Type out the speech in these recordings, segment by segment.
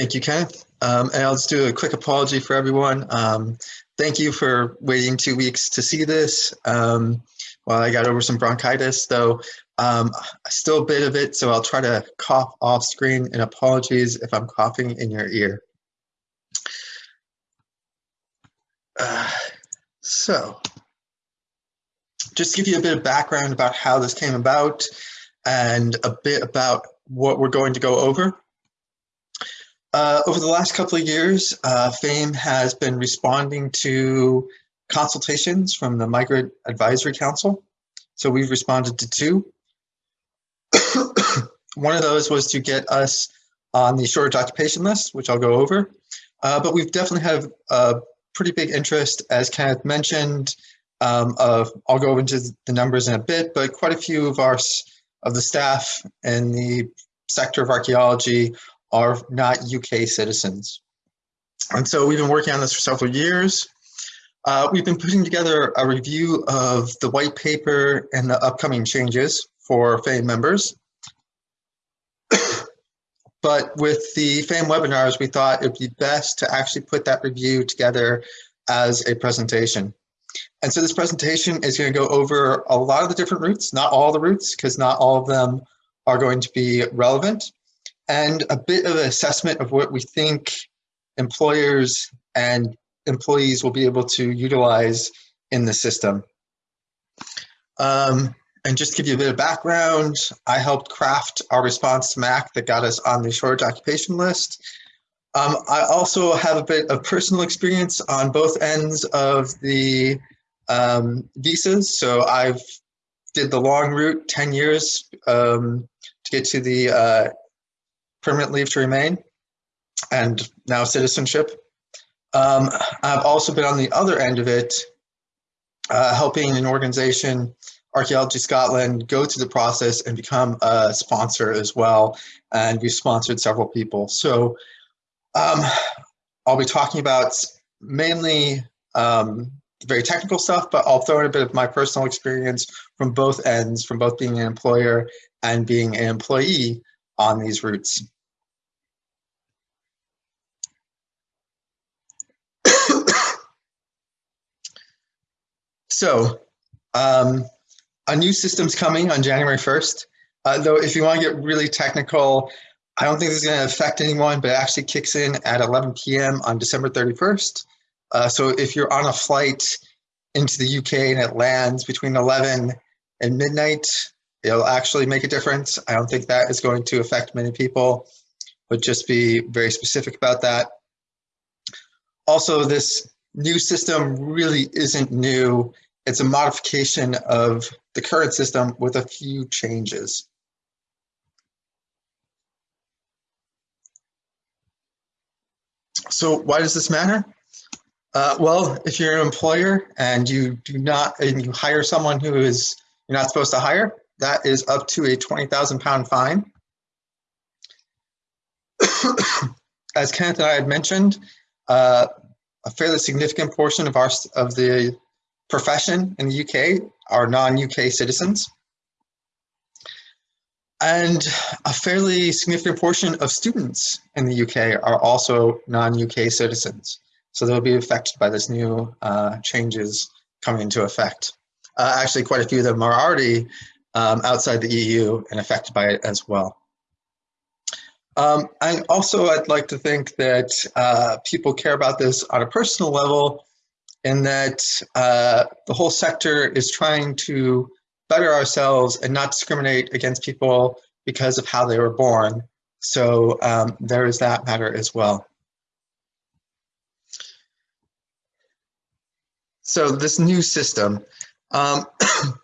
Thank you, Kenneth. Um, and I'll just do a quick apology for everyone. Um, thank you for waiting two weeks to see this. Um, while I got over some bronchitis, though, um, still a bit of it, so I'll try to cough off screen and apologies if I'm coughing in your ear. Uh, so, just to give you a bit of background about how this came about and a bit about what we're going to go over. Uh, over the last couple of years, uh, FAME has been responding to consultations from the Migrant Advisory Council. So we've responded to two. One of those was to get us on the shortage occupation list, which I'll go over. Uh, but we've definitely had a pretty big interest, as Kenneth mentioned, um, of, I'll go into the numbers in a bit, but quite a few of our of the staff in the sector of archaeology are not UK citizens. And so we've been working on this for several years. Uh, we've been putting together a review of the white paper and the upcoming changes for FAME members. but with the FAME webinars, we thought it'd be best to actually put that review together as a presentation. And so this presentation is going to go over a lot of the different routes, not all the routes, because not all of them are going to be relevant, and a bit of an assessment of what we think employers and employees will be able to utilize in the system. Um, and just give you a bit of background, I helped craft our response to MAC that got us on the shortage occupation list. Um, I also have a bit of personal experience on both ends of the um, visas. So I've did the long route, 10 years um, to get to the uh, permanent leave to remain and now citizenship. Um, I've also been on the other end of it, uh, helping an organization, Archaeology Scotland, go through the process and become a sponsor as well. And we've sponsored several people. So um, I'll be talking about mainly um, very technical stuff, but I'll throw in a bit of my personal experience from both ends, from both being an employer and being an employee on these routes. so um, a new system's coming on January 1st. Uh, though if you want to get really technical, I don't think this is going to affect anyone, but it actually kicks in at 11 p.m. on December 31st. Uh, so if you're on a flight into the UK and it lands between 11 and midnight, it'll actually make a difference. I don't think that is going to affect many people, but just be very specific about that. Also, this new system really isn't new. It's a modification of the current system with a few changes. So why does this matter? Uh, well, if you're an employer and you do not, and you hire someone who is you're not supposed to hire, that is up to a 20,000 pound fine. As Kenneth and I had mentioned, uh, a fairly significant portion of our of the profession in the UK are non-UK citizens. And a fairly significant portion of students in the UK are also non-UK citizens. So they'll be affected by this new uh, changes coming into effect. Uh, actually, quite a few of them are already um, outside the EU and affected by it as well. Um, and also, I'd like to think that uh, people care about this on a personal level in that uh, the whole sector is trying to better ourselves and not discriminate against people because of how they were born. So um, there is that matter as well. So this new system, um,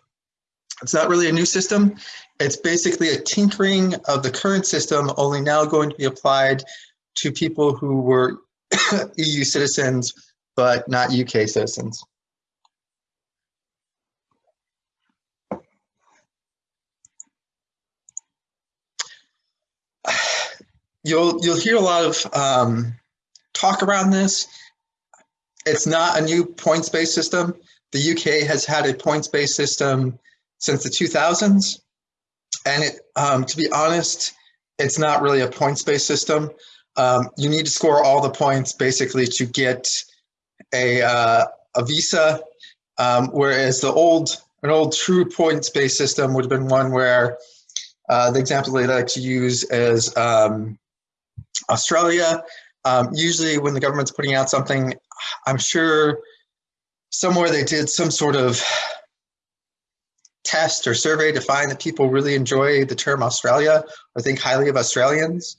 it's not really a new system. It's basically a tinkering of the current system, only now going to be applied to people who were EU citizens, but not UK citizens. You'll, you'll hear a lot of um, talk around this. It's not a new points-based system. The UK has had a points-based system since the 2000s. And it, um, to be honest, it's not really a points-based system. um, you need to score all the points basically to get a, uh, a visa, um, whereas the old, an old true points-based system would have been one where uh, the example they like to use is um, Australia. Um, usually when the government's putting out something, I'm sure somewhere they did some sort of test or survey to find that people really enjoy the term Australia or think highly of Australians.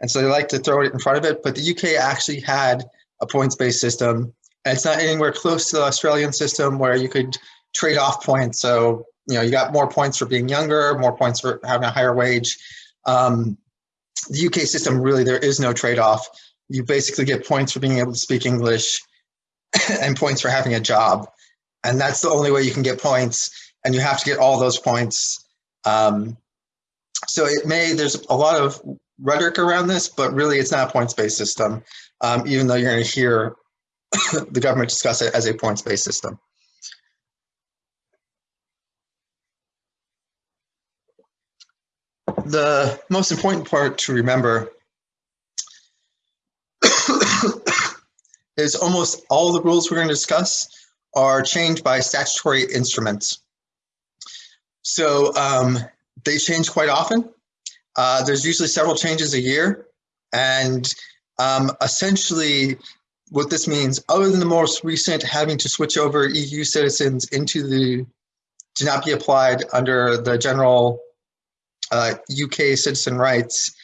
And so they like to throw it in front of it. But the UK actually had a points-based system. And it's not anywhere close to the Australian system where you could trade off points. So, you know, you got more points for being younger, more points for having a higher wage. Um, the UK system, really, there is no trade-off. You basically get points for being able to speak English and points for having a job. And that's the only way you can get points. And you have to get all those points. Um, so it may, there's a lot of rhetoric around this, but really it's not a points-based system, um, even though you're to hear the government discuss it as a points-based system. The most important part to remember is almost all the rules we're going to discuss are changed by statutory instruments. So um, they change quite often. Uh, there's usually several changes a year. And um, essentially what this means, other than the most recent having to switch over EU citizens into the, to not be applied under the general uh, UK citizen rights,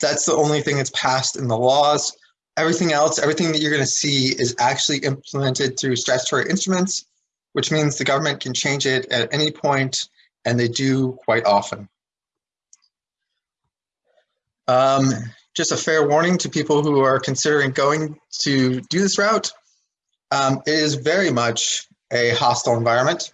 that's the only thing that's passed in the laws. Everything else, everything that you're going to see is actually implemented through statutory instruments, which means the government can change it at any point, and they do quite often. Um, just a fair warning to people who are considering going to do this route. Um, it is very much a hostile environment.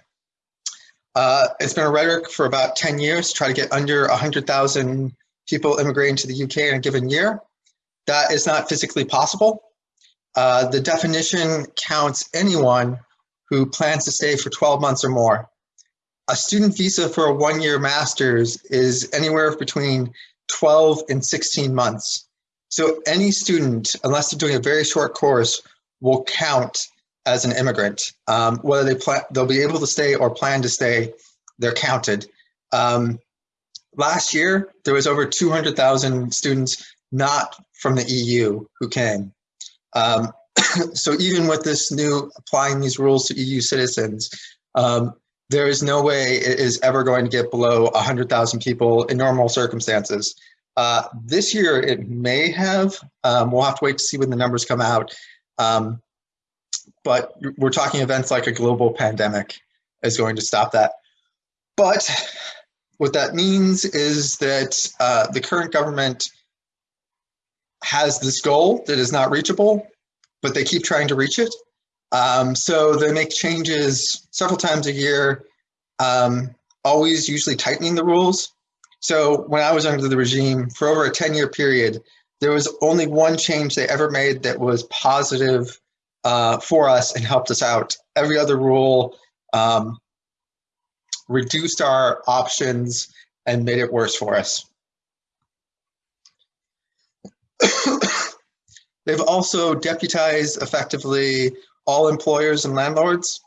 Uh, it's been a rhetoric for about 10 years, to try to get under 100,000 people immigrating to the UK in a given year. That is not physically possible. Uh, the definition counts anyone who plans to stay for 12 months or more. A student visa for a one-year master's is anywhere between 12 and 16 months. So any student, unless they're doing a very short course, will count as an immigrant. Um, whether they plan, they'll be able to stay or plan to stay, they're counted. Um, last year, there was over 200,000 students not from the EU who came. Um, so even with this new applying these rules to EU citizens, um, there is no way it is ever going to get below 100,000 people in normal circumstances. Uh, this year it may have, um, we'll have to wait to see when the numbers come out. Um, but we're talking events like a global pandemic is going to stop that. But what that means is that uh, the current government has this goal that is not reachable, but they keep trying to reach it. Um, so they make changes several times a year, um, always usually tightening the rules. So when I was under the regime for over a 10 year period, there was only one change they ever made that was positive uh, for us and helped us out. Every other rule um, reduced our options and made it worse for us. They've also deputized effectively all employers and landlords.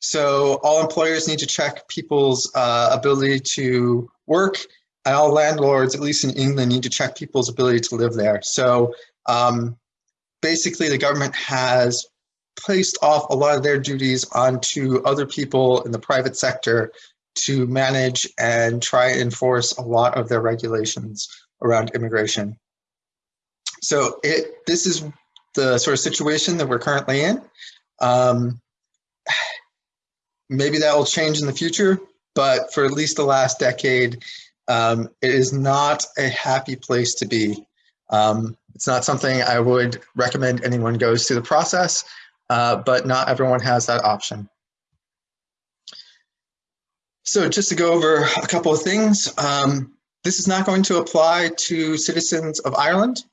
So all employers need to check people's uh, ability to work and all landlords, at least in England, need to check people's ability to live there. So um, basically the government has placed off a lot of their duties onto other people in the private sector to manage and try and enforce a lot of their regulations around immigration. So it, this is the sort of situation that we're currently in. Um, maybe that will change in the future, but for at least the last decade, um, it is not a happy place to be. Um, it's not something I would recommend anyone goes through the process, uh, but not everyone has that option. So just to go over a couple of things, um, this is not going to apply to citizens of Ireland.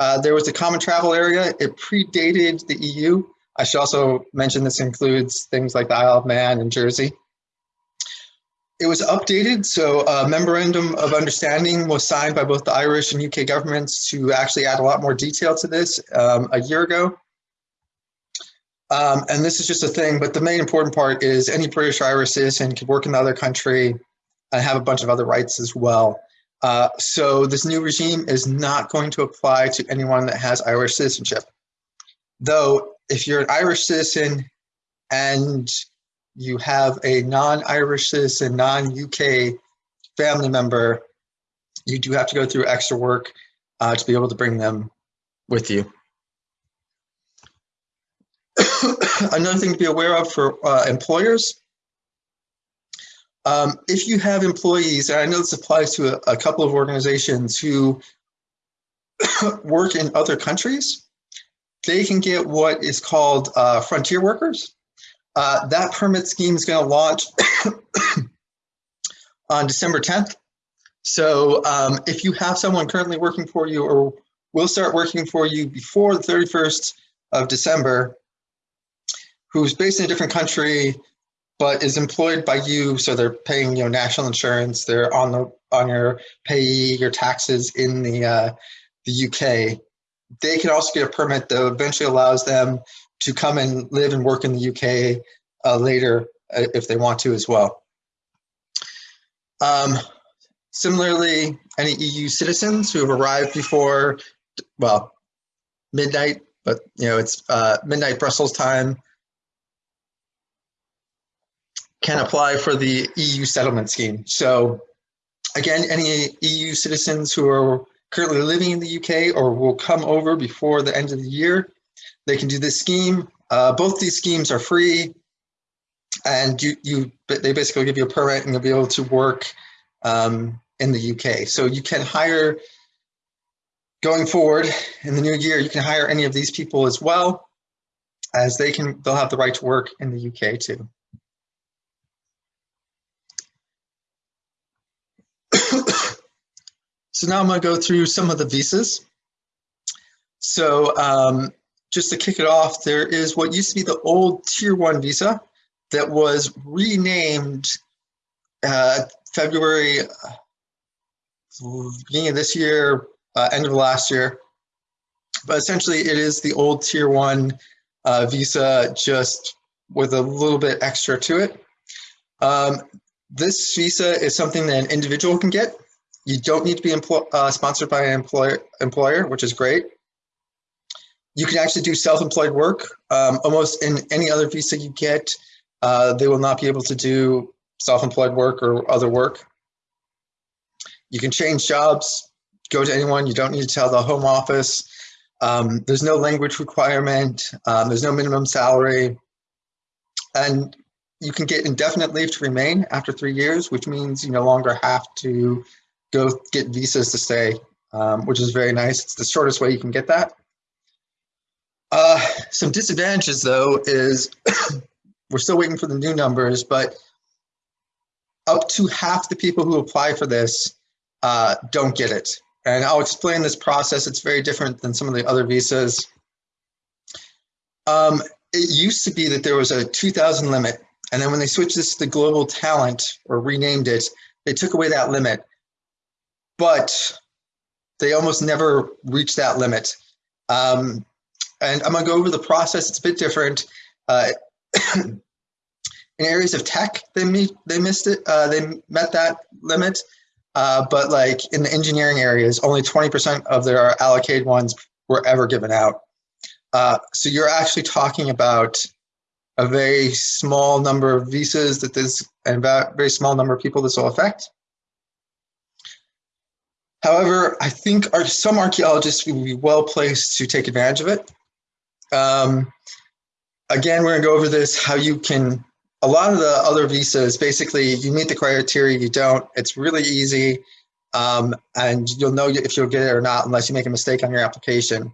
Uh, there was a common travel area. It predated the EU. I should also mention this includes things like the Isle of Man and Jersey. it was updated, so a memorandum of understanding was signed by both the Irish and UK governments to actually add a lot more detail to this um, a year ago. Um, and this is just a thing, but the main important part is any British or Irish citizen can work in the other country and have a bunch of other rights as well. Uh, so this new regime is not going to apply to anyone that has Irish citizenship. Though, if you're an Irish citizen and you have a non-Irish citizen, non-UK family member, you do have to go through extra work uh, to be able to bring them with you. Another thing to be aware of for uh, employers, um, if you have employees, and I know this applies to a, a couple of organizations who work in other countries, they can get what is called uh, frontier workers. Uh, that permit scheme is going to launch on December 10th. So um, if you have someone currently working for you or will start working for you before the 31st of December, who's based in a different country, but is employed by you, so they're paying you know national insurance, they're on the on your pay your taxes in the uh, the UK. They can also get a permit that eventually allows them to come and live and work in the UK uh, later uh, if they want to as well. Um, similarly, any EU citizens who have arrived before, well, midnight, but you know it's uh, midnight Brussels time, can apply for the EU settlement scheme. So again, any EU citizens who are currently living in the UK or will come over before the end of the year they can do this scheme. Uh, both these schemes are free, and you you they basically give you a permit and you'll be able to work um, in the UK. So you can hire going forward in the new year. You can hire any of these people as well, as they can they'll have the right to work in the UK too. So now I'm going to go through some of the visas. So um, just to kick it off, there is what used to be the old Tier 1 visa that was renamed uh, February, beginning of this year, uh, end of last year. But essentially, it is the old Tier 1 uh, visa, just with a little bit extra to it. Um, this visa is something that an individual can get. You don't need to be uh, sponsored by an employer, employer, which is great. You can actually do self-employed work. Um, almost in any other visa you get, uh, they will not be able to do self-employed work or other work. You can change jobs, go to anyone. You don't need to tell the home office. Um, there's no language requirement. Um, there's no minimum salary. And you can get indefinite leave to remain after three years, which means you no longer have to go get visas to stay, um, which is very nice. It's the shortest way you can get that. Uh, some disadvantages though is we're still waiting for the new numbers, but up to half the people who apply for this uh, don't get it. And I'll explain this process. It's very different than some of the other visas. Um, it used to be that there was a 2,000 limit. And then when they switched this to the global talent or renamed it, they took away that limit. But they almost never reach that limit. Um, and I'm gonna go over the process. It's a bit different. Uh, in areas of tech, they meet, they missed it. Uh, they met that limit, uh, but like in the engineering areas, only 20% of their allocated ones were ever given out. Uh, so you're actually talking about a very small number of visas that this and a very small number of people this will affect. However, I think our, some archaeologists will be well placed to take advantage of it. Um, again, we're gonna go over this, how you can, a lot of the other visas, basically you meet the criteria, you don't, it's really easy. Um, and you'll know if you'll get it or not unless you make a mistake on your application.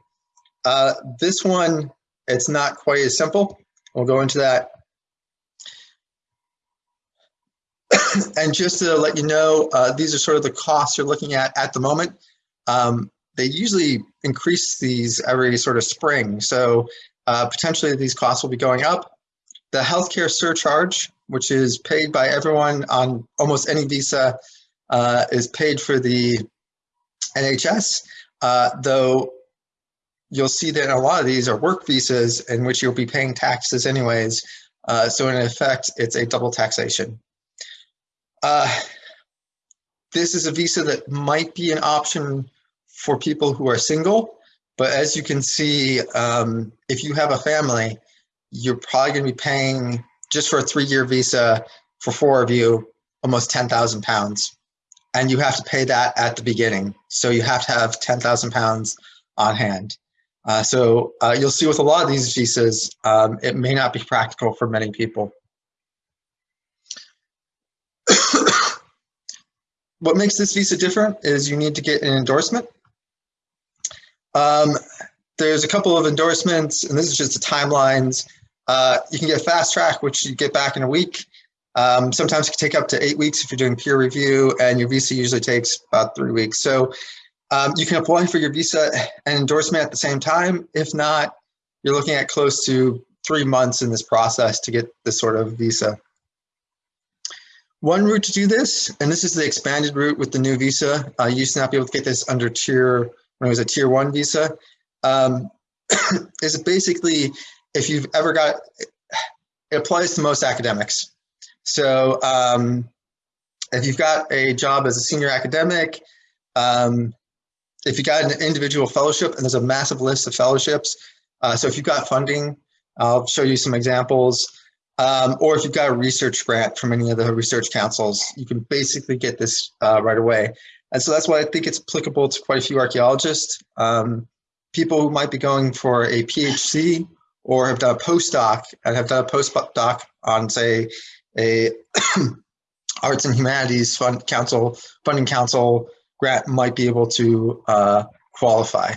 Uh, this one, it's not quite as simple. We'll go into that. And just to let you know, uh, these are sort of the costs you're looking at at the moment. Um, they usually increase these every sort of spring. So uh, potentially these costs will be going up. the healthcare surcharge, which is paid by everyone on almost any visa, uh, is paid for the NHS, uh, though you'll see that a lot of these are work visas in which you'll be paying taxes anyways. Uh, so in effect, it's a double taxation. Uh, this is a visa that might be an option for people who are single, but as you can see, um, if you have a family, you're probably going to be paying just for a three-year visa for four of you almost 10,000 pounds. And you have to pay that at the beginning. So you have to have 10,000 pounds on hand. Uh, so uh, you'll see with a lot of these visas, um, it may not be practical for many people. What makes this visa different is you need to get an endorsement. Um, there's a couple of endorsements, and this is just the timelines. Uh, you can get fast track, which you get back in a week. Um, sometimes it can take up to eight weeks if you're doing peer review, and your visa usually takes about three weeks. So um, you can apply for your visa and endorsement at the same time. If not, you're looking at close to three months in this process to get this sort of visa. One route to do this, and this is the expanded route with the new visa. Uh, used to not be able to get this under tier, when it was a tier one visa, um, is basically if you've ever got, it applies to most academics. So um, if you've got a job as a senior academic, um, if you got an individual fellowship, and there's a massive list of fellowships, uh, so if you've got funding, I'll show you some examples. Um, or if you've got a research grant from any of the research councils, you can basically get this uh, right away. And so that's why I think it's applicable to quite a few archaeologists. Um, people who might be going for a PhD or have done a postdoc and have done a postdoc on, say, a arts and humanities fund council, funding council grant might be able to uh, qualify.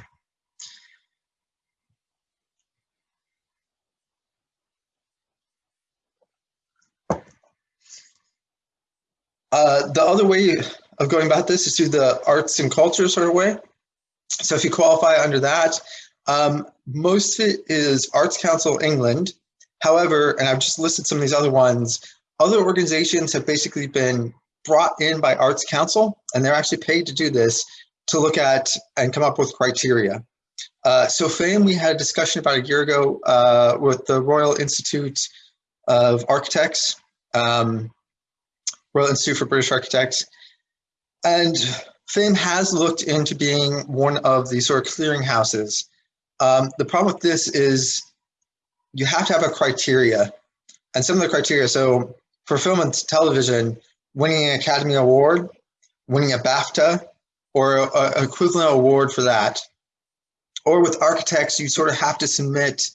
Uh, the other way of going about this is through the arts and culture sort of way. So if you qualify under that, um, most of it is Arts Council England. However, and I've just listed some of these other ones, other organizations have basically been brought in by Arts Council, and they're actually paid to do this, to look at and come up with criteria. Uh, so FAME, we had a discussion about a year ago uh, with the Royal Institute of Architects, um, Royal Institute for British Architects. And FAME has looked into being one of the sort of clearinghouses. Um, the problem with this is you have to have a criteria. And some of the criteria, so for film and television, winning an Academy Award, winning a BAFTA, or an equivalent award for that. Or with architects, you sort of have to submit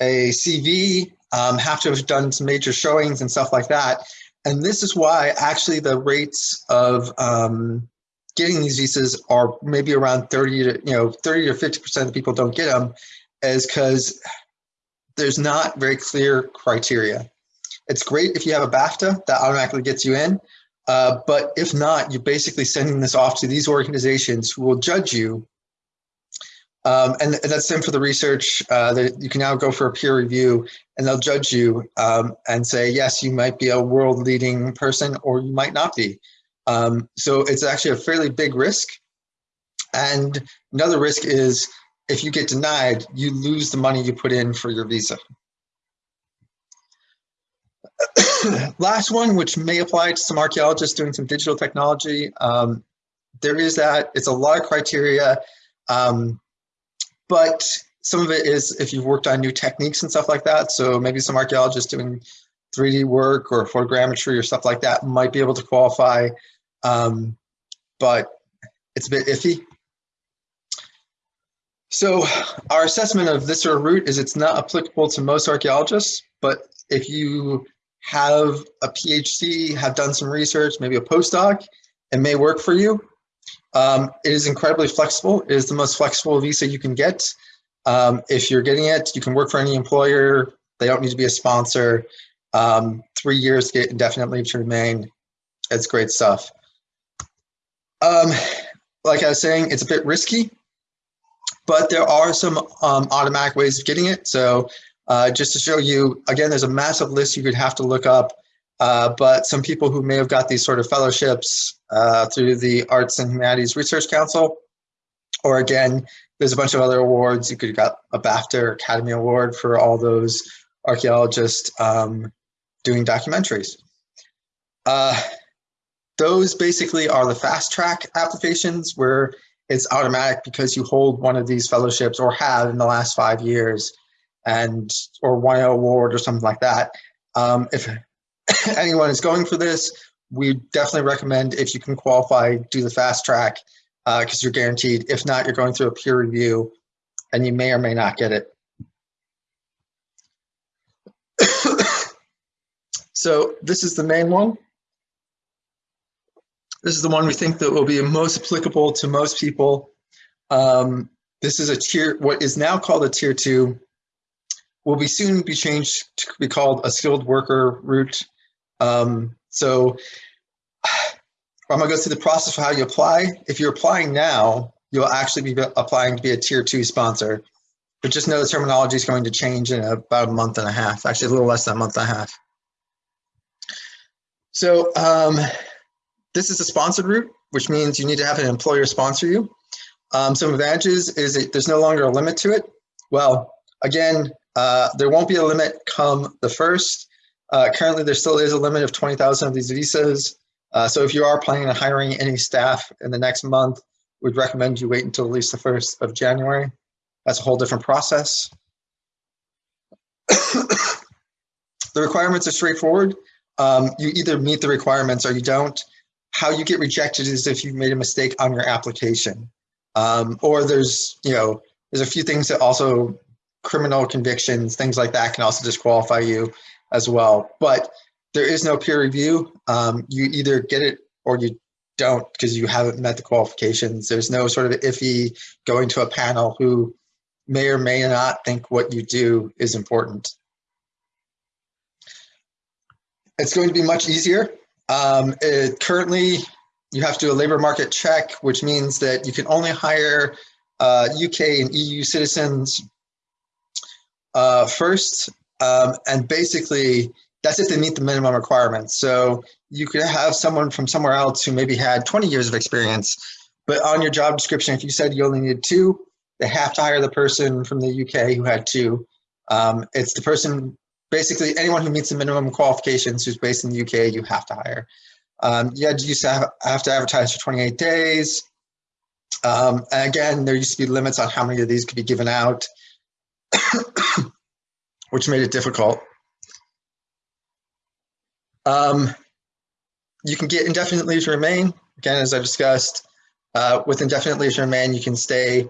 a CV, um, have to have done some major showings and stuff like that. And this is why actually the rates of um, getting these visas are maybe around 30 to, you know, 30 or 50% of the people don't get them is because there's not very clear criteria. It's great if you have a BAFTA that automatically gets you in, uh, but if not, you're basically sending this off to these organizations who will judge you. Um, and, that's same for the research. Uh, that you can now go for a peer review and they'll judge you um, and say, yes, you might be a world leading person or you might not be. Um, so it's actually a fairly big risk. And another risk is if you get denied, you lose the money you put in for your visa. Last one, which may apply to some archaeologists doing some digital technology. Um, there is that, it's a lot of criteria, um, but some of it is if you've worked on new techniques and stuff like that. So maybe some archaeologists doing 3D work or photogrammetry or stuff like that might be able to qualify, um, but it's a bit iffy. So our assessment of this sort of route is it's not applicable to most archaeologists, but if you have a PhD, have done some research, maybe a postdoc, it may work for you. Um, it is incredibly flexible. It is the most flexible visa you can get. Um, if you're getting it, you can work for any employer. They don't need to be a sponsor. Um, three years to get indefinite leave to remain. It's great stuff. Um, like I was saying, it's a bit risky, but there are some um, automatic ways of getting it. So Uh, just to show you, again, there's a massive list you could have to look up, uh, but some people who may have got these sort of fellowships uh, through the Arts and Humanities Research Council, or again, there's a bunch of other awards. You could have got a BAFTA or Academy Award for all those archaeologists um, doing documentaries. Uh, those basically are the fast track applications where it's automatic because you hold one of these fellowships or have in the last five years and or won an award or something like that. Um, if anyone is going for this, we definitely recommend if you can qualify, do the fast track because uh, you're guaranteed. If not, you're going through a peer review and you may or may not get it. so this is the main one. This is the one we think that will be most applicable to most people. Um, this is a tier, what is now called a tier two, will be soon be changed to be called a skilled worker route. Um, so I'm gonna go through the process of how you apply. If you're applying now, you'll actually be applying to be a tier two sponsor. But just know the terminology is going to change in about a month and a half, actually a little less than a month and a half. So um, this is a sponsored route, which means you need to have an employer sponsor you. Um, some advantages is that there's no longer a limit to it. Well, again, uh, there won't be a limit come the first. Uh, currently, there still is a limit of 20,000 of these visas. Uh, so if you are planning on hiring any staff in the next month, we'd recommend you wait until at least the 1st of January. That's a whole different process. the requirements are straightforward. Um, you either meet the requirements or you don't. How you get rejected is if you made a mistake on your application. Um, or there's, you know, there's a few things that also criminal convictions, things like that can also disqualify you as well. But there is no peer review. Um, you either get it or you don't because you haven't met the qualifications. There's no sort of iffy going to a panel who may or may not think what you do is important. It's going to be much easier um, it, currently, you have to do a labor market check, which means that you can only hire uh, UK and EU citizens uh, first. Um, and basically, that's if they meet the minimum requirements. So you could have someone from somewhere else who maybe had 20 years of experience, but on your job description, if you said you only needed two, they have to hire the person from the UK who had two. Um, it's the person basically anyone who meets the minimum qualifications who's based in the UK, you have to hire. Um, you had to used to have, have to advertise for 28 days. Um, again, there used to be limits on how many of these could be given out, which made it difficult. Um, you can get indefinite leave to remain. Again, as I discussed, uh, with indefinite leave to remain, you can stay.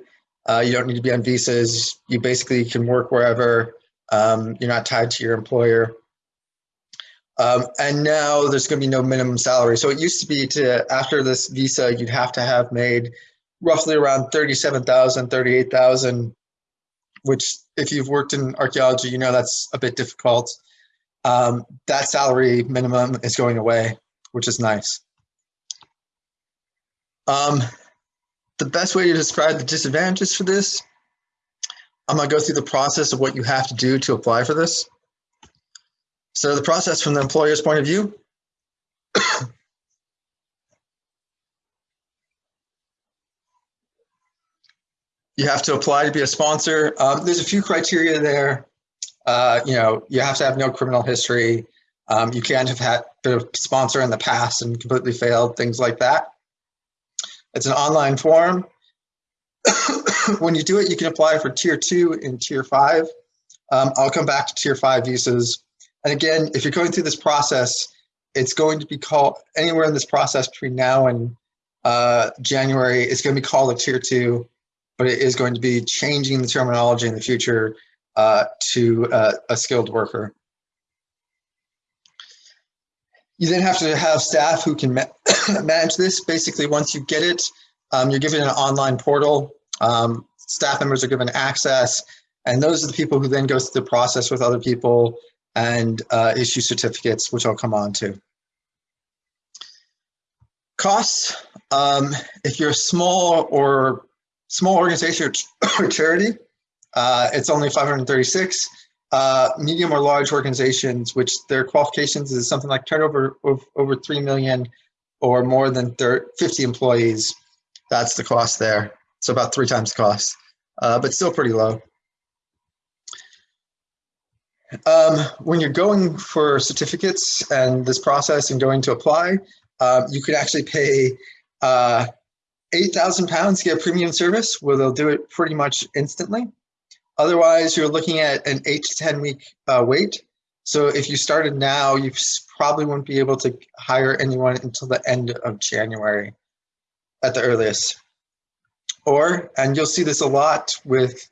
Uh, you don't need to be on visas. You basically can work wherever. Um, you're not tied to your employer. Um, and now there's going to be no minimum salary. So it used to be to after this visa, you'd have to have made roughly around 37,000, 38,000, which if you've worked in archaeology, you know that's a bit difficult. Um, that salary minimum is going away, which is nice. Um, the best way to describe the disadvantages for this I'm to go through the process of what you have to do to apply for this. So the process from the employer's point of view, you have to apply to be a sponsor. Um, there's a few criteria there. Uh, you know, you have to have no criminal history. Um, you can't have had been a sponsor in the past and completely failed, things like that. It's an online form. when you do it, you can apply for tier two and tier five. Um, I'll come back to tier five visas. And again, if you're going through this process, it's going to be called anywhere in this process between now and uh, January, it's going to be called a tier two, but it is going to be changing the terminology in the future uh, to uh, a skilled worker. You then have to have staff who can ma manage this. Basically, once you get it, um, you're given an online portal. Um, staff members are given access, and those are the people who then go through the process with other people and uh, issue certificates, which I'll come on to. Costs, um, if you're small or small organization or charity, uh, it's only 536. uh, medium or large organizations, which their qualifications is something like turnover of over 3 million or more than 30, 50 employees, that's the cost there. So about three times the cost, uh, but still pretty low. Um, when you're going for certificates and this process and going to apply, uh, you could actually pay uh, 8,000 pounds get premium service where they'll do it pretty much instantly. Otherwise, you're looking at an eight to 10 week uh, wait. So if you started now, you probably won't be able to hire anyone until the end of January at the earliest. Or, and you'll see this a lot with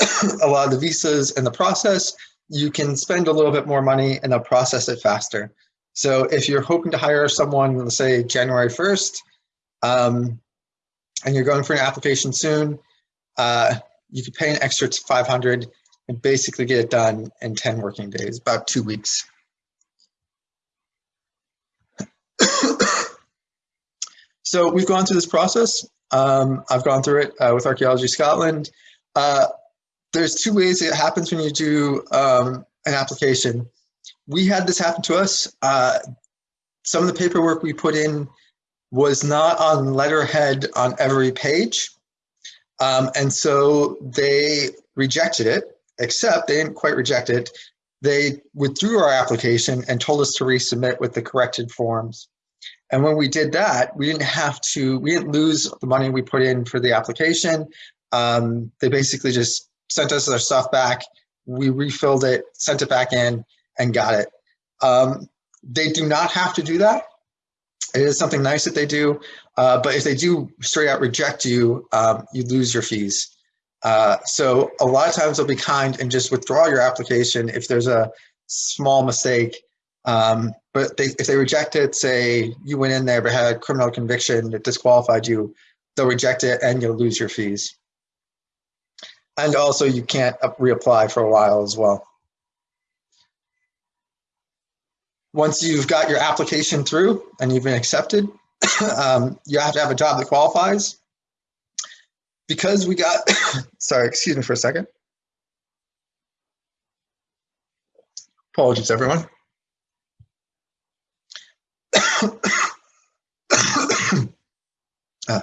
a lot of the visas and the process, you can spend a little bit more money and they'll process it faster. So if you're hoping to hire someone, let's say January 1st, um, and you're going for an application soon, uh, you could pay an extra 500 and basically get it done in 10 working days, about two weeks. so we've gone through this process. Um, I've gone through it uh, with Archaeology Scotland. Uh, there's two ways it happens when you do um, an application. We had this happen to us. Uh, some of the paperwork we put in was not on letterhead on every page. Um, and so they rejected it, except they didn't quite reject it. They withdrew our application and told us to resubmit with the corrected forms. And when we did that, we didn't have to, we didn't lose the money we put in for the application. Um, they basically just sent us our stuff back. We refilled it, sent it back in, and got it. Um, they do not have to do that. It is something nice that they do, uh, but if they do straight out reject you, um, you lose your fees. Uh, so a lot of times they'll be kind and just withdraw your application if there's a small mistake. Um, but they, if they reject it, say you went in there but had a criminal conviction that disqualified you, they'll reject it and you'll lose your fees. And also you can't reapply for a while as well. Once you've got your application through and you've been accepted, um, you have to have a job that qualifies. Because we got, sorry, excuse me for a second. Apologies, everyone. uh,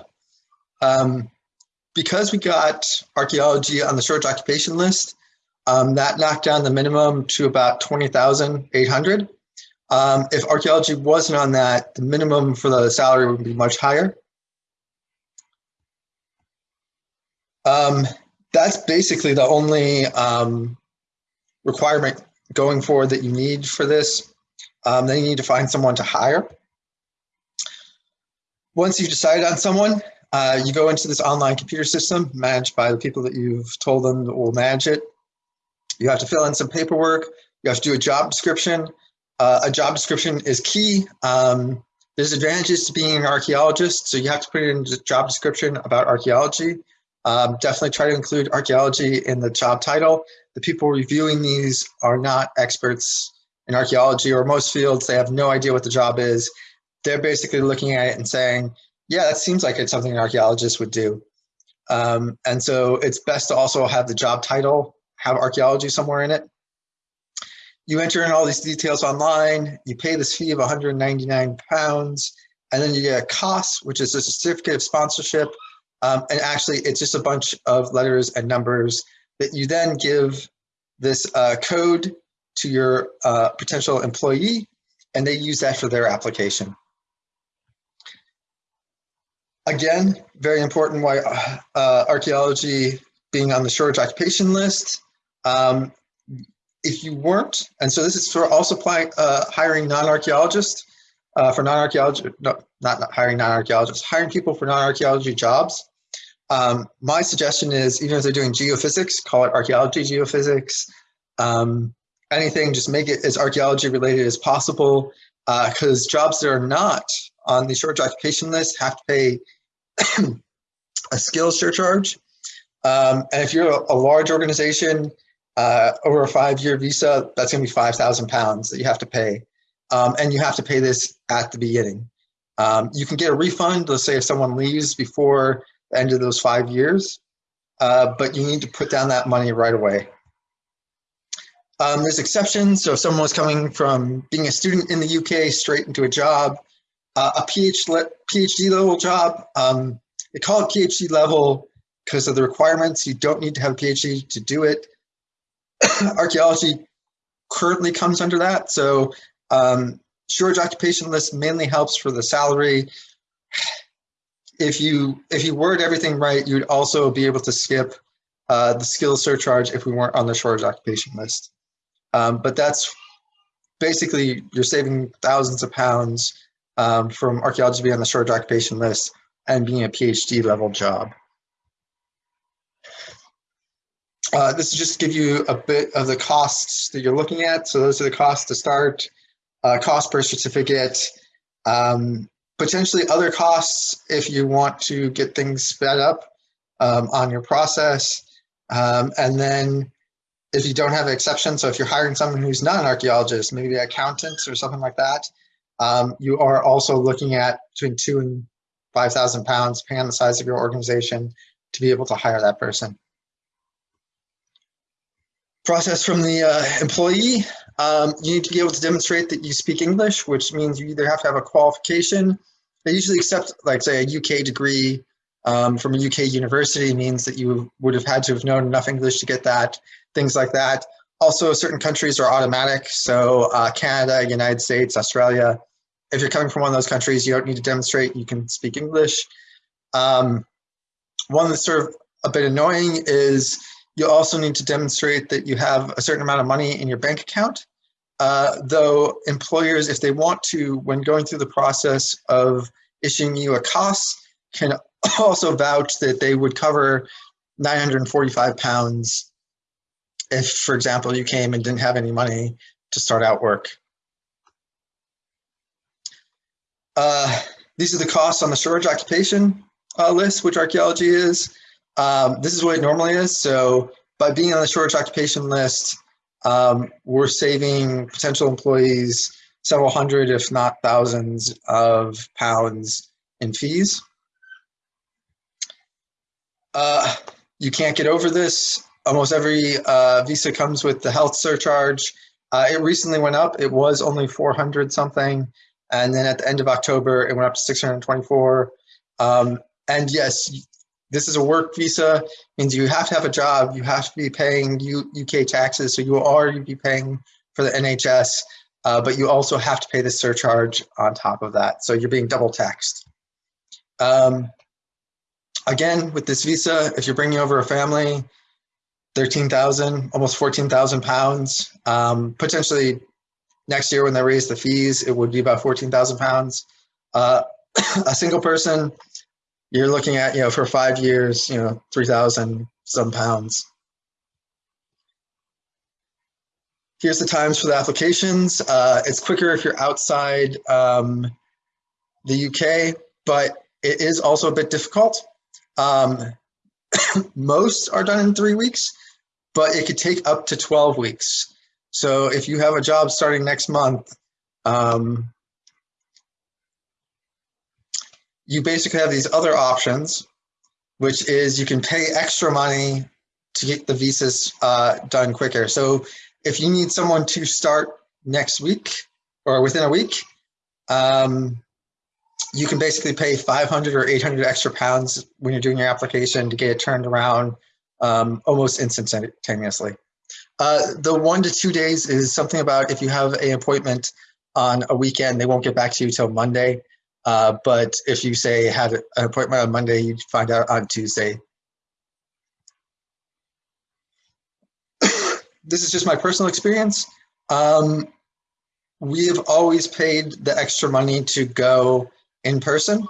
um, because we got archaeology on the short occupation list, um, that knocked down the minimum to about 20,800. Um, if archaeology wasn't on that, the minimum for the salary would be much higher. Um, that's basically the only um, requirement going forward that you need for this. Um, then you need to find someone to hire. Once you've decided on someone, uh, you go into this online computer system managed by the people that you've told them will manage it. You have to fill in some paperwork. You have to do a job description. Uh, a job description is key. Um, there's advantages to being an archaeologist, so you have to put in the job description about archaeology. Um, definitely try to include archaeology in the job title. The people reviewing these are not experts in archaeology or most fields. They have no idea what the job is. They're basically looking at it and saying, yeah, that seems like it's something an archaeologist would do. Um, and so it's best to also have the job title, have archaeology somewhere in it. You enter in all these details online, you pay this fee of 199 pounds, and then you get a CoS, which is a certificate of sponsorship. Um, and actually, it's just a bunch of letters and numbers that you then give this uh, code to your uh, potential employee, and they use that for their application. Again, very important why uh, archaeology being on the shortage occupation list. Um, if you weren't, and so this is for also uh, hiring non-archaeologists, uh, for non-archaeology, no, not, not hiring non-archaeologists, hiring people for non-archaeology jobs. Um, my suggestion is, even if they're doing geophysics, call it archaeology geophysics. Um, anything, just make it as archaeology related as possible, because uh, jobs that are not on the short occupation list have to pay a skills surcharge. Um, and if you're a, a large organization, uh, over a five-year visa, that's going to be 5,000 pounds that you have to pay. Um, and you have to pay this at the beginning. Um, you can get a refund, let's say if someone leaves before the end of those five years, uh, but you need to put down that money right away. Um, there's exceptions. So if someone was coming from being a student in the UK straight into a job, uh, a PhD, PhD level job, um, they call it PhD level because of the requirements. You don't need to have a PhD to do it. Archaeology currently comes under that. So um, shortage occupation list mainly helps for the salary. If you if you word everything right, you'd also be able to skip uh, the skills surcharge if we weren't on the shortage occupation list. Um, but that's basically you're saving thousands of pounds um, from archaeology to be on the shortage occupation list and being a PhD level job. Uh, this is just to give you a bit of the costs that you're looking at. So those are the costs to start, uh, cost per certificate, um, potentially other costs if you want to get things sped up um, on your process. Um, and then if you don't have an exception, so if you're hiring someone who's not an archaeologist, maybe an accountant or something like that, um, you are also looking at between two and 5,000 pounds, depending on the size of your organization, to be able to hire that person. Process from the uh, employee, um, you need to be able to demonstrate that you speak English, which means you either have to have a qualification. They usually accept, like say, a UK degree um, from a UK university means that you would have had to have known enough English to get that, things like that. Also, certain countries are automatic. So uh, Canada, United States, Australia. If you're coming from one of those countries, you don't need to demonstrate you can speak English. Um, one that's sort of a bit annoying is you also need to demonstrate that you have a certain amount of money in your bank account. Uh, though employers, if they want to, when going through the process of issuing you a CoS, can also vouch that they would cover 945 pounds if, for example, you came and didn't have any money to start out work. Uh, these are the costs on the shortage occupation uh, list, which archaeology is. Um, this is what it normally is. So by being on the shortage occupation list, um, we're saving potential employees several hundred, if not thousands of pounds in fees. Uh, you can't get over this. Almost every uh, visa comes with the health surcharge. Uh, it recently went up. It was only 400 something. And then at the end of October, it went up to 624. Um, and yes, this is a work visa, means you have to have a job. You have to be paying U UK taxes. So you will already be paying for the NHS, uh, but you also have to pay the surcharge on top of that. So you're being double taxed. Um, again, with this visa, if you're bringing over a family, 13,000, almost 14,000 pounds. Um, potentially next year when they raise the fees, it would be about 14,000 pounds. Uh, a single person, you're looking at, you know, for five years, you know, 3,000 some pounds. Here's the times for the applications. Uh, it's quicker if you're outside um, the UK, but it is also a bit difficult. Um, most are done in three weeks, but it could take up to 12 weeks. So if you have a job starting next month, um, you basically have these other options, which is you can pay extra money to get the visas uh, done quicker. So if you need someone to start next week or within a week, um, you can basically pay 500 or 800 extra pounds when you're doing your application to get it turned around um, almost instantaneously. Uh, the one to two days is something about if you have an appointment on a weekend, they won't get back to you till Monday. Uh, but if you say had an appointment on Monday, you'd find out on Tuesday. this is just my personal experience. Um, we have always paid the extra money to go in person.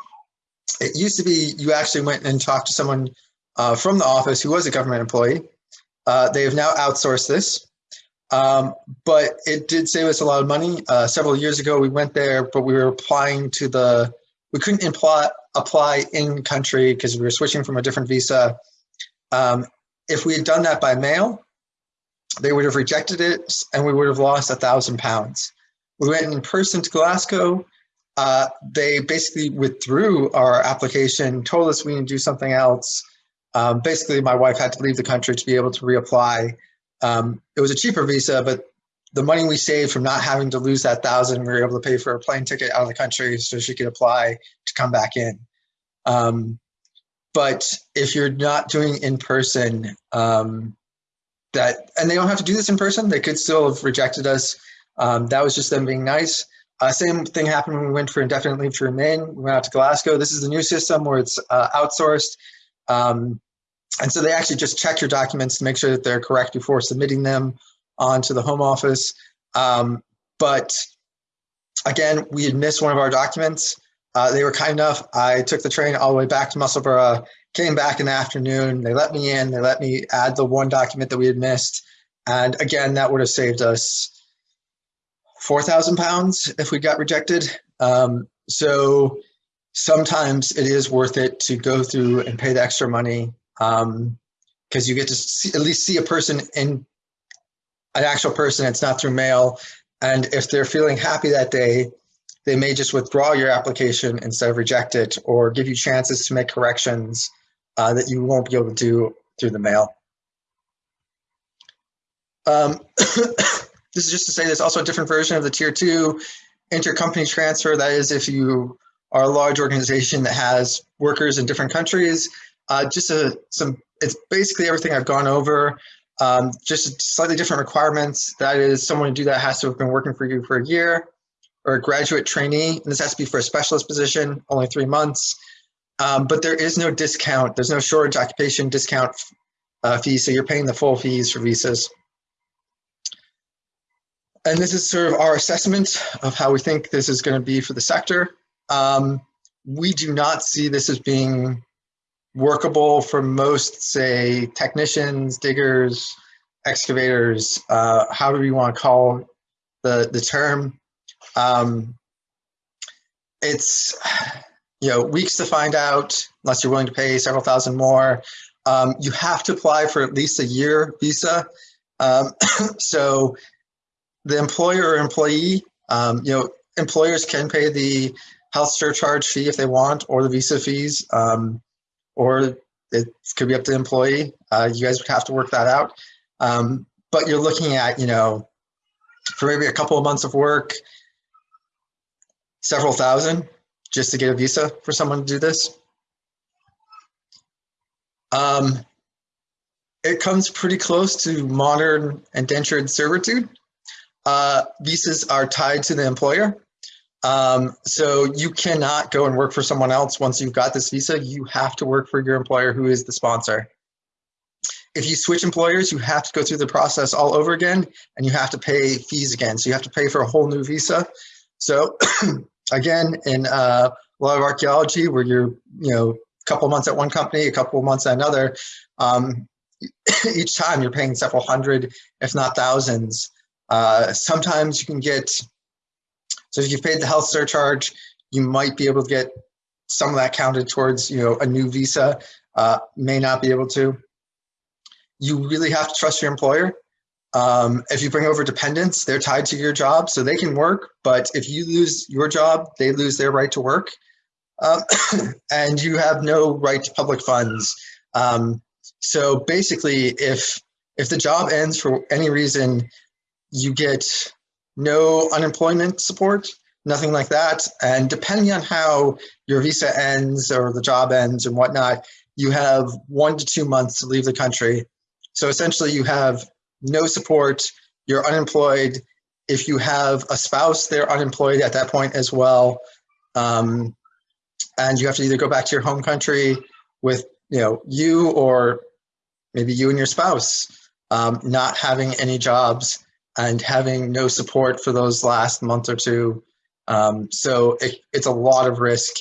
It used to be you actually went and talked to someone uh, from the office who was a government employee. Uh, they have now outsourced this, um, but it did save us a lot of money. Uh, several years ago, we went there, but we were applying to the, we couldn't apply, apply in country because we were switching from a different visa. Um, if we had done that by mail, they would have rejected it and we would have lost a thousand pounds. We went in person to Glasgow, uh, they basically withdrew our application, told us we need to do something else. Um, basically, my wife had to leave the country to be able to reapply. Um, it was a cheaper visa, but the money we saved from not having to lose that thousand, we were able to pay for a plane ticket out of the country so she could apply to come back in. Um, but if you're not doing in person, um, that and they don't have to do this in person. They could still have rejected us. Um, that was just them being nice. Uh, same thing happened when we went for indefinite leave to remain. We went out to Glasgow. This is the new system where it's uh, outsourced. Um, and so they actually just check your documents to make sure that they're correct before submitting them onto the home office. Um, but again, we had missed one of our documents. Uh, they were kind enough. I took the train all the way back to Musselburgh, came back in the afternoon. They let me in. They let me add the one document that we had missed. And again, that would have saved us 4,000 pounds if we got rejected. Um, so sometimes it is worth it to go through and pay the extra money because um, you get to see, at least see a person in an actual person. It's not through mail. And if they're feeling happy that day, they may just withdraw your application instead of reject it or give you chances to make corrections uh, that you won't be able to do through the mail. Um, This is just to say there's also a different version of the tier two intercompany transfer. That is if you are a large organization that has workers in different countries. Uh, just a, some, it's basically everything I've gone over. Um, just slightly different requirements. That is someone to do that has to have been working for you for a year or a graduate trainee. And this has to be for a specialist position, only three months. Um, but there is no discount. There's no shortage occupation discount uh, fee. So you're paying the full fees for visas. And this is sort of our assessment of how we think this is going to be for the sector. Um, we do not see this as being workable for most, say, technicians, diggers, excavators, uh, however you want to call the, the term. Um, it's, you know, weeks to find out, unless you're willing to pay several thousand more. Um, you have to apply for at least a year visa. Um, so the employer or employee, um, you know, employers can pay the health surcharge fee if they want, or the visa fees, um, or it could be up to the employee. Uh, you guys would have to work that out. Um, but you're looking at, you know, for maybe a couple of months of work, several thousand just to get a visa for someone to do this. Um, it comes pretty close to modern indentured servitude uh, visas are tied to the employer. Um, so you cannot go and work for someone else once you've got this visa. You have to work for your employer who is the sponsor. If you switch employers, you have to go through the process all over again and you have to pay fees again. So you have to pay for a whole new visa. So again, in uh, a lot of archaeology where you're, you know, a couple months at one company, a couple months at another, um, each time you're paying several hundred, if not thousands, uh, sometimes you can get, so if you've paid the health surcharge, you might be able to get some of that counted towards, you know, a new visa, uh, may not be able to. You really have to trust your employer. Um, if you bring over dependents, they're tied to your job, so they can work. But if you lose your job, they lose their right to work. Um, and you have no right to public funds. Um, so basically, if if the job ends for any reason, you get no unemployment support, nothing like that. And depending on how your visa ends or the job ends and whatnot, you have one to two months to leave the country. So essentially you have no support, you're unemployed. If you have a spouse, they're unemployed at that point as well. Um, and you have to either go back to your home country with you know you or maybe you and your spouse um, not having any jobs and having no support for those last month or two. Um, so it, it's a lot of risk.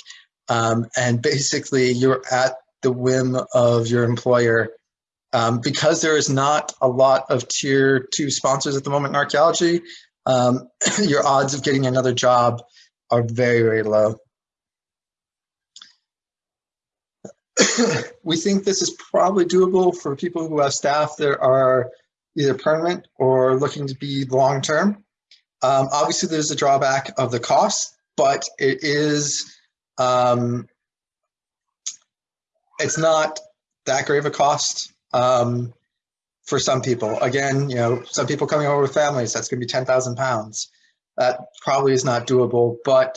Um, and basically you're at the whim of your employer. Um, because there is not a lot of tier two sponsors at the moment in archaeology, um, your odds of getting another job are very, very low. we think this is probably doable for people who have staff that are either permanent or looking to be long term. Um, obviously, there's a drawback of the cost, but it is um, it's not that great of a cost. Um, for some people. Again, you know, some people coming over with families, that's going to be 10,000 pounds. That probably is not doable, but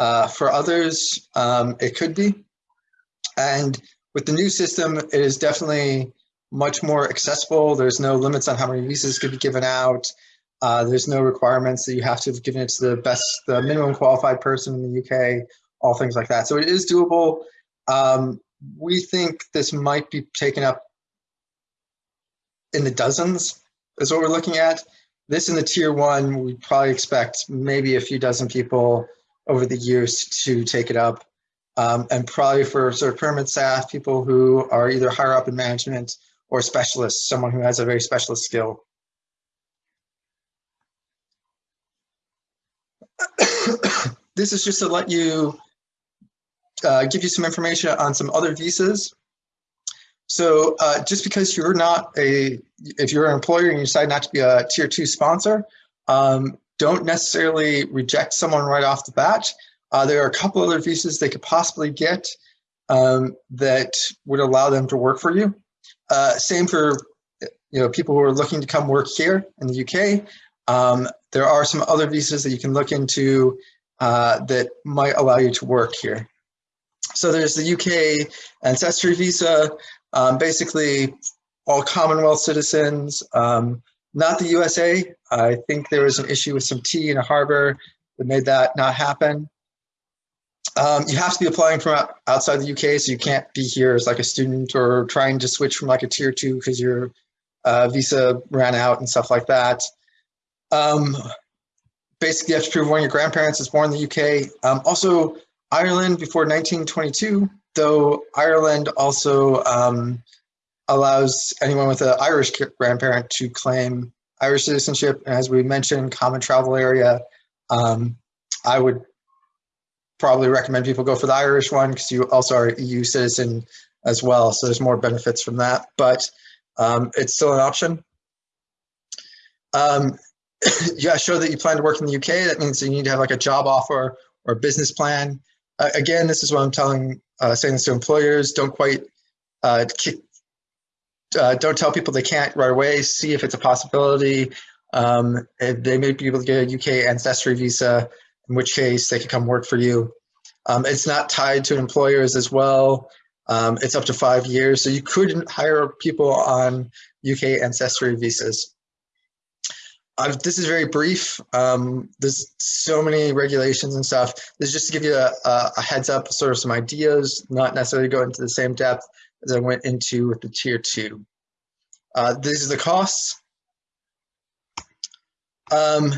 uh, for others, um, it could be. And with the new system, it is definitely much more accessible. There's no limits on how many visas could be given out. Uh, there's no requirements that you have to have given it to the best, the minimum qualified person in the UK, all things like that. So it is doable. Um, we think this might be taken up in the dozens is what we're looking at. This in the tier one, we probably expect maybe a few dozen people over the years to take it up. Um, and probably for sort of permanent staff, people who are either higher up in management or specialist, someone who has a very specialist skill. this is just to let you, uh, give you some information on some other visas. So uh, just because you're not a, if you're an employer and you decide not to be a tier two sponsor, um, don't necessarily reject someone right off the bat. Uh, there are a couple other visas they could possibly get um, that would allow them to work for you. Uh, same for you know people who are looking to come work here in the UK. Um, there are some other visas that you can look into uh, that might allow you to work here. So there's the UK ancestry visa, um, basically all Commonwealth citizens, um, not the USA. I think there was an issue with some tea in a harbor that made that not happen. Um, you have to be applying from outside the UK, so you can't be here as like a student or trying to switch from like a tier two because your uh, visa ran out and stuff like that. Um, basically, you have to prove one of your grandparents is born in the UK. Um, also, Ireland before 1922, though Ireland also um, allows anyone with an Irish grandparent to claim Irish citizenship. And as we mentioned, common travel area. Um, I would probably recommend people go for the Irish one because you also are EU citizen as well. So there's more benefits from that, but um, it's still an option. Um, yeah, show that you plan to work in the UK. That means you need to have like a job offer or a business plan. Uh, again, this is what I'm telling, uh, saying this to employers. Don't quite uh, kick, uh, don't tell people they can't right away. See if it's a possibility. Um, they may be able to get a UK ancestry visa, in which case they could come work for you. Um, it's not tied to employers as well. Um, it's up to five years, so you could hire people on UK ancestry visas. I've, this is very brief. Um, there's so many regulations and stuff. This is just to give you a, a, heads up, sort of some ideas, not necessarily go into the same depth as I went into with the tier two. Uh, these are the costs. Um,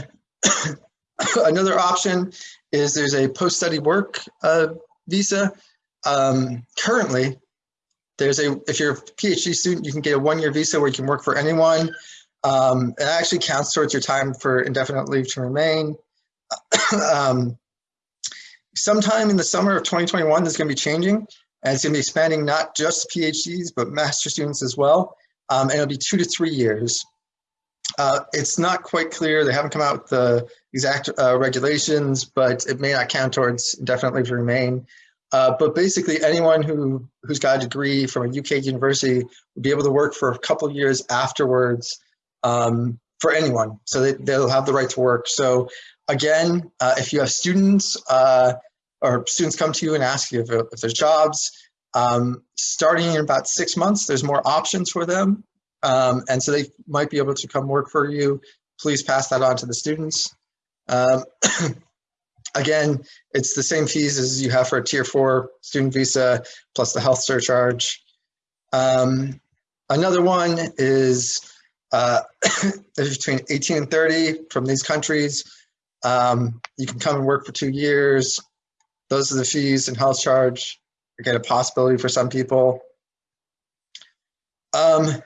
another option is there's a post-study work uh, visa. Um, currently, there's a if you're a PhD student, you can get a one-year visa where you can work for anyone. Um, it actually counts towards your time for indefinite leave to remain. um, sometime in the summer of 2021, this is going to be changing, and it's going to be expanding not just PhDs, but master students as well. Um, and it'll be two to three years. Uh, it's not quite clear. They haven't come out with the exact uh, regulations, but it may not count towards indefinite leave to remain. Uh, but basically, anyone who who's got a degree from a UK university will be able to work for a couple years afterwards um, for anyone. So they, they'll have the right to work. So again, uh, if you have students uh, or students come to you and ask you if, if there's jobs, um, starting in about six months, there's more options for them. Um, and so they might be able to come work for you. Please pass that on to the students. Um, again, it's the same fees as you have for a tier four student visa plus the health surcharge. Um, another one is uh, between 18 and 30 from these countries. Um, you can come and work for two years. Those are the fees and health charge. Again, a possibility for some people. Um,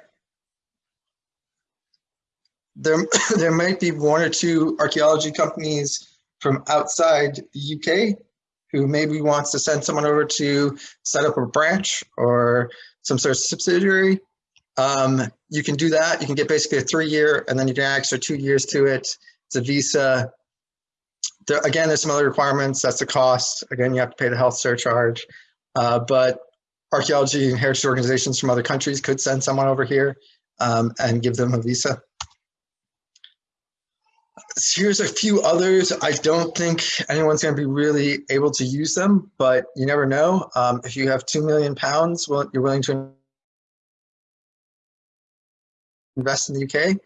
there, there might be one or two archaeology companies from outside the UK who maybe wants to send someone over to set up a branch or some sort of subsidiary um, you can do that. You can get basically a three year and then you can add extra two years to it. It's a visa. There, again, there's some other requirements. That's the cost. Again, you have to pay the health surcharge. Uh, but archaeology and heritage organizations from other countries could send someone over here. um, and give them a visa. Here's a few others. I don't think anyone's going to be really able to use them, but you never know. Um, if you have two million pounds, well, you're willing to invest in the UK.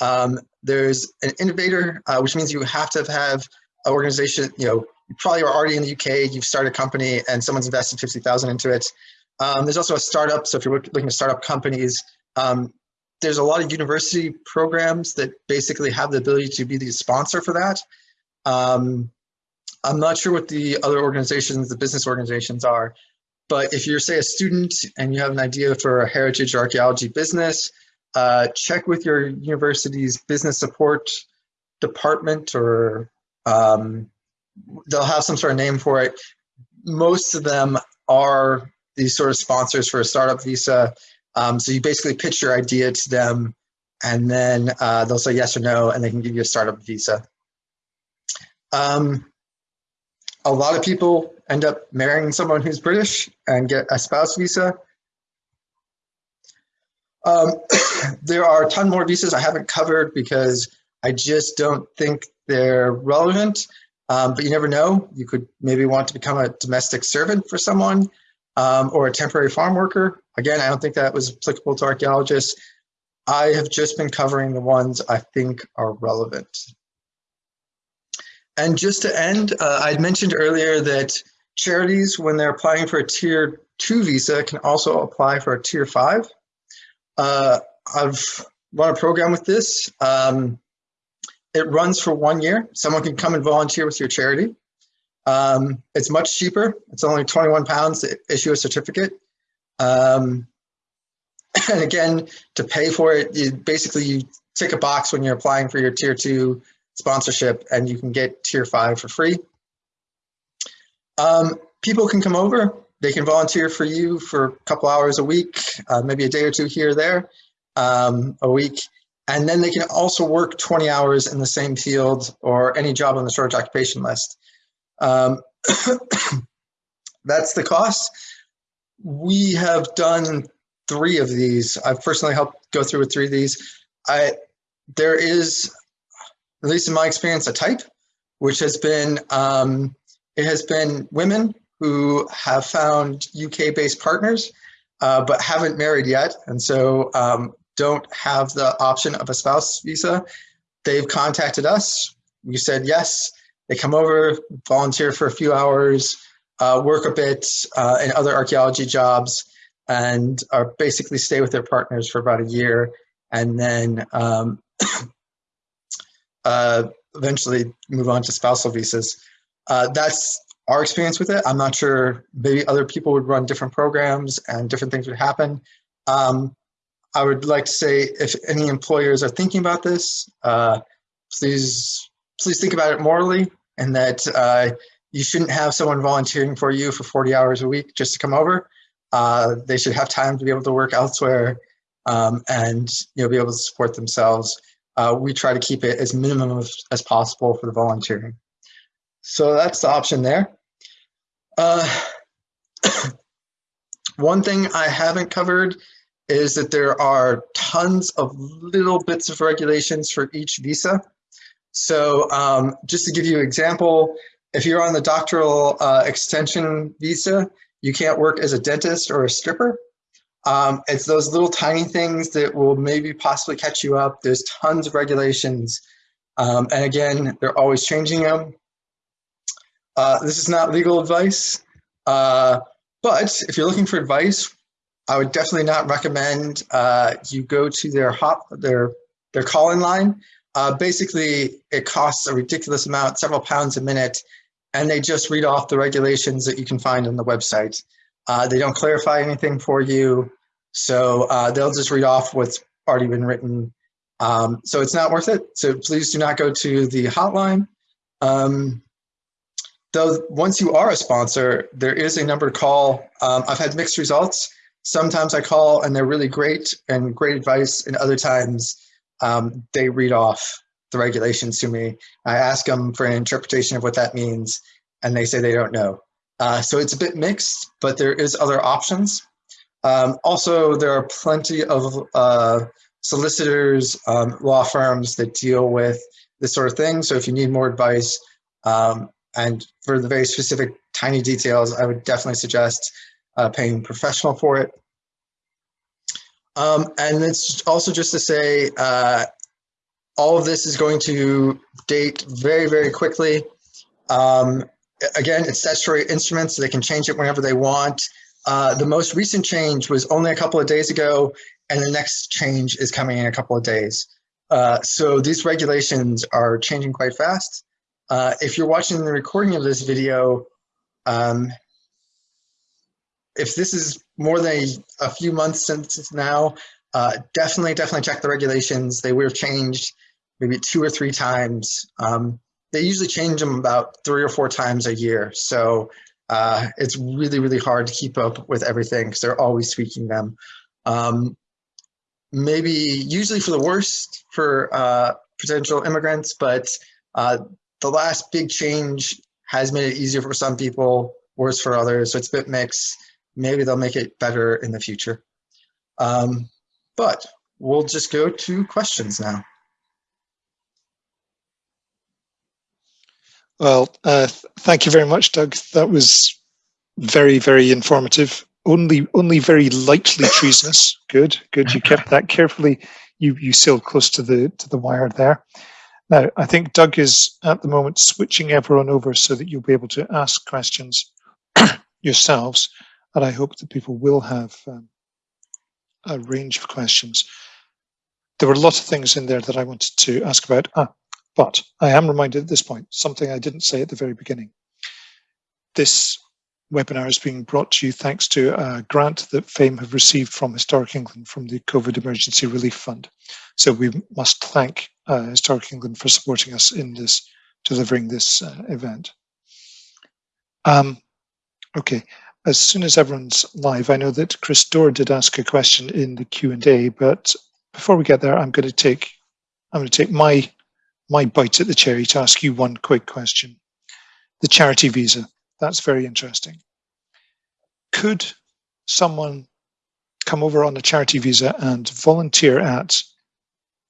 Um, there's an innovator, uh, which means you have to have an organization, you know, you probably are already in the UK, you've started a company and someone's invested 50,000 into it. Um, there's also a startup. So if you're looking to start up companies, um, there's a lot of university programs that basically have the ability to be the sponsor for that. Um, I'm not sure what the other organizations, the business organizations are, but if you're say a student and you have an idea for a heritage or archaeology business, uh, check with your university's business support department or um, they'll have some sort of name for it. Most of them are these sort of sponsors for a startup visa. Um, so you basically pitch your idea to them and then uh, they'll say yes or no and they can give you a startup visa. Um, a lot of people end up marrying someone who's British and get a spouse visa. Um, there are a ton more visas I haven't covered because I just don't think they're relevant. Um, but you never know. You could maybe want to become a domestic servant for someone um, or a temporary farm worker. Again, I don't think that was applicable to archaeologists. I have just been covering the ones I think are relevant. And just to end, uh, I mentioned earlier that charities, when they're applying for a tier two visa, can also apply for a tier five. Uh, I've run a program with this. Um, it runs for one year. Someone can come and volunteer with your charity. Um, it's much cheaper. It's only 21 pounds to issue a certificate. Um, and again, to pay for it, you basically you tick a box when you're applying for your tier two sponsorship and you can get tier five for free. Um, people can come over. They can volunteer for you for a couple hours a week, uh, maybe a day or two here or there um, a week. And then they can also work 20 hours in the same field or any job on the shortage occupation list. Um, that's the cost. We have done three of these. I've personally helped go through with three of these. I, there is, at least in my experience, a type, which has been, um, it has been women who have found UK-based partners, uh, but haven't married yet. And so um, don't have the option of a spouse visa, they've contacted us. We said yes. They come over, volunteer for a few hours, work a bit uh, in other archaeology jobs, and are basically stay with their partners for about a year, and then um, uh, eventually move on to spousal visas. Uh, that's our experience with it. I'm not sure, maybe other people would run different programs and different things would happen. Um, I would like to say if any employers are thinking about this, uh, please please think about it morally and that uh, you shouldn't have someone volunteering for you for 40 hours a week just to come over. Uh, they should have time to be able to work elsewhere um, and you know be able to support themselves. Uh, we try to keep it as minimum as, as, possible for the volunteering. So that's the option there. Uh, one thing I haven't covered is that there are tons of little bits of regulations for each visa. So um, just to give you an example, if you're on the doctoral uh, extension visa, you can't work as a dentist or a stripper. Um, it's those little tiny things that will maybe possibly catch you up. There's tons of regulations. Um, and again, they're always changing them. Uh, this is not legal advice, uh, but if you're looking for advice, I would definitely not recommend uh, you go to their hot their their call-in line. Uh, basically, it costs a ridiculous amount, several pounds a minute, and they just read off the regulations that you can find on the website. Uh, they don't clarify anything for you, so uh, they'll just read off what's already been written. Um, so it's not worth it. So please do not go to the hotline. Um, though once you are a sponsor, there is a number to call. Um, I've had mixed results. Sometimes I call and they're really great and great advice, and other times um, they read off the regulations to me. I ask them for an interpretation of what that means, and they say they don't know. Uh, so it's a bit mixed, but there is other options. Um, also, there are plenty of uh, solicitors, um, law firms that deal with this sort of thing. So if you need more advice um, and for the very specific tiny details, I would definitely suggest uh, paying professional for it. Um, and it's also just to say, uh, all of this is going to date very, very quickly. Um, again, it's statutory instruments, so they can change it whenever they want. Uh, the most recent change was only a couple of days ago, and the next change is coming in a couple of days. Uh, so these regulations are changing quite fast. Uh, if you're watching the recording of this video, um, if this is more than a, a few months since now, uh, definitely, definitely check the regulations. They would have changed maybe two or three times. Um, they usually change them about three or four times a year. So uh, it's really, really hard to keep up with everything because they're always tweaking them. Um, maybe usually for the worst for uh, potential immigrants, but uh, the last big change has made it easier for some people, worse for others. So it's a bit mixed. Maybe they'll make it better in the future. Um, but we'll just go to questions now. Well, uh, thank you very much, Doug. That was very, very informative. Only, only very lightly treasonous. Good, good. You kept that carefully. You you sailed close to the to the wire there. Now, I think Doug is at the moment switching everyone over so that you'll be able to ask questions yourselves, and I hope that people will have um, a range of questions. There were a lot of things in there that I wanted to ask about. Ah, but I am reminded at this point, something I didn't say at the very beginning. This webinar is being brought to you thanks to a grant that FAME have received from Historic England from the COVID Emergency Relief Fund. So we must thank uh, Historic England for supporting us in this, delivering this uh, event. Um, okay, as soon as everyone's live, I know that Chris Dorr did ask a question in the Q&A, but before we get there, I'm going to take I'm going to take my my bite at the cherry to ask you one quick question. The charity visa, that's very interesting. Could someone come over on a charity visa and volunteer at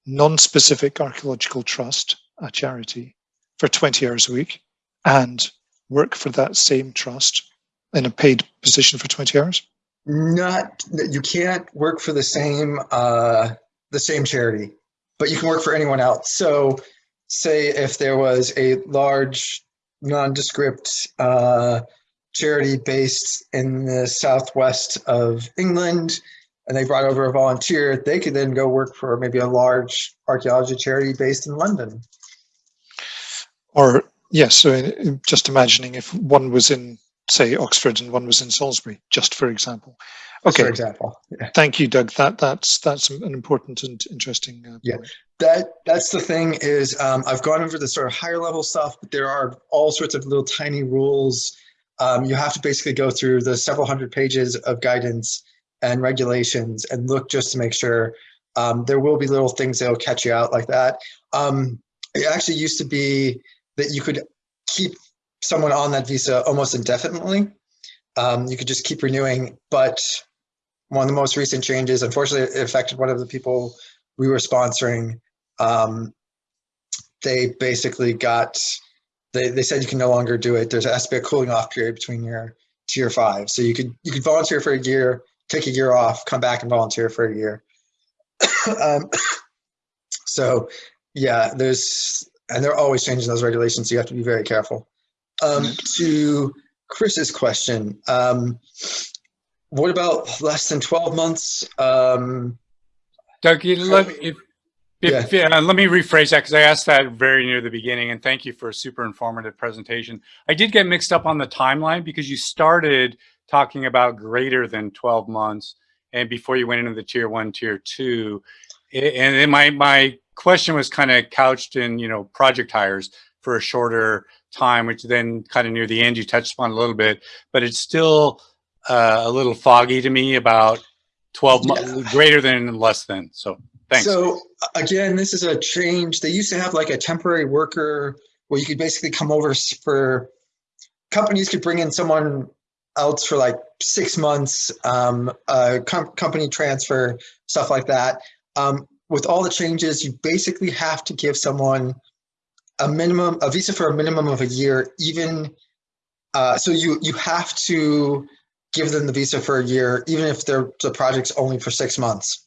non-specific archaeological trust, a charity, for 20 hours a week and work for that same trust in a paid position for 20 hours? Not, you can't work for the same, uh, the same charity, but you can work for anyone else. So say if there was a large nondescript uh, charity based in the southwest of England and they brought over a volunteer, they could then go work for maybe a large archaeology charity based in London. Or yes, so just imagining if one was in say Oxford and one was in Salisbury, just for example. Okay. For example. Yeah. Thank you, Doug. That that's that's an important and interesting. Uh, yeah, that that's the thing is um, I've gone over the sort of higher level stuff, but there are all sorts of little tiny rules. Um, you have to basically go through the several hundred pages of guidance and regulations and look just to make sure. Um, there will be little things that will catch you out like that. Um, it actually used to be that you could keep someone on that visa almost indefinitely. Um, you could just keep renewing, but one of the most recent changes, unfortunately, it affected one of the people we were sponsoring. Um, they basically got, they, they said you can no longer do it. There's has to be a cooling off period between your tier five. So you could you could volunteer for a year, take a year off, come back and volunteer for a year. um, so yeah, there's and they're always changing those regulations. So you have to be very careful. Um, to Chris's question, um, what about less than 12 months? Um, Doug, let, if, if, yeah. uh, let me rephrase that because I asked that very near the beginning and thank you for a super informative presentation. I did get mixed up on the timeline because you started talking about greater than 12 months and before you went into the tier one, tier two. And then my, my question was kind of couched in, you know, project hires for a shorter time, which then kind of near the end you touched upon a little bit, but it's still uh, a little foggy to me about 12 yeah. months, greater than and less than. So thanks. So again, this is a change. They used to have like a temporary worker where you could basically come over for companies could bring in someone else for like six months, um, com company transfer, stuff like that. Um, with all the changes, you basically have to give someone a minimum, a visa for a minimum of a year, even, uh, so you, you have to give them the visa for a year, even if the project's only for six months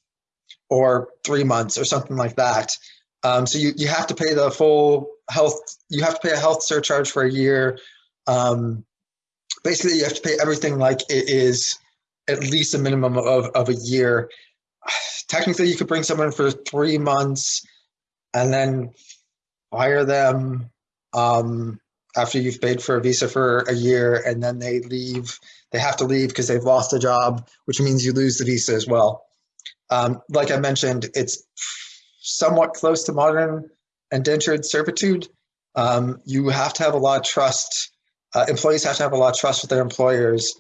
or three months or something like that. Um, so you, you have to pay the full health, you have to pay a health surcharge for a year. Um, basically, you have to pay everything like it is at least a minimum of, of a year. Technically, you could bring someone for three months and then fire them um, after you've paid for a visa for a year and then they leave. They have to leave because they've lost a job, which means you lose the visa as well. Um, like I mentioned, it's somewhat close to modern indentured servitude. Um, you have to have a lot of trust. Uh, employees have to have a lot of trust with their employers,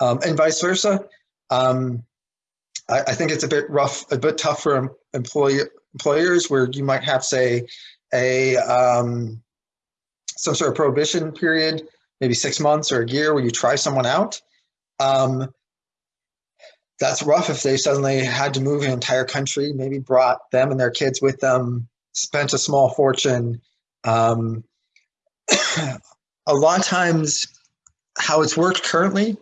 um, and vice versa. Um, I, I, think it's a bit rough, a bit tough for employee, employers where you might have, say, a um, some sort of prohibition period, maybe six months or a year, where you try someone out. Um, that's rough if they suddenly had to move an entire country, maybe brought them and their kids with them, spent a small fortune. Um, a lot of times, how it's worked currently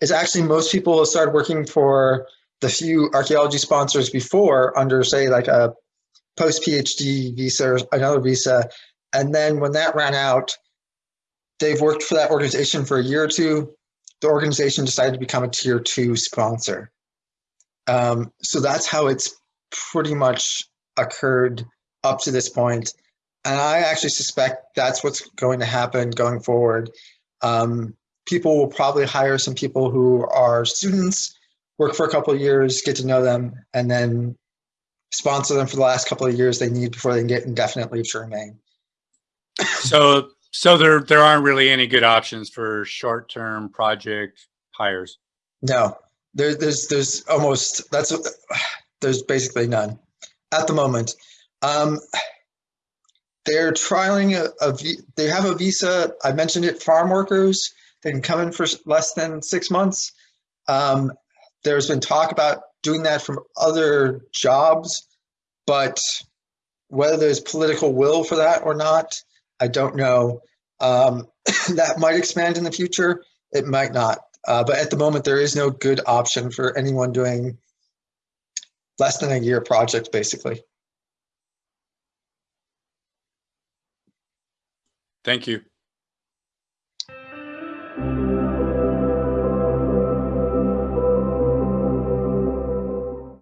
is actually most people started working for the few archaeology sponsors before under, say, like a post PhD visa or another visa. And then when that ran out, they've worked for that organization for a year or two. The organization decided to become a tier two sponsor. Um, so that's how it's pretty much occurred up to this point. And I actually suspect that's what's going to happen going forward. Um, people will probably hire some people who are students, work for a couple of years, get to know them, and then sponsor them for the last couple of years they need before they can get indefinite leave to remain. so, so there there aren't really any good options for short-term project hires. No, there, there's there's almost that's there's basically none at the moment. Um, they're trialing a, a they have a visa. I mentioned it. Farm workers they can come in for less than six months. Um, there's been talk about doing that from other jobs, but whether there's political will for that or not, I don't know. Um, that might expand in the future. It might not. Uh, but at the moment, there is no good option for anyone doing less than a year project, basically. Thank you.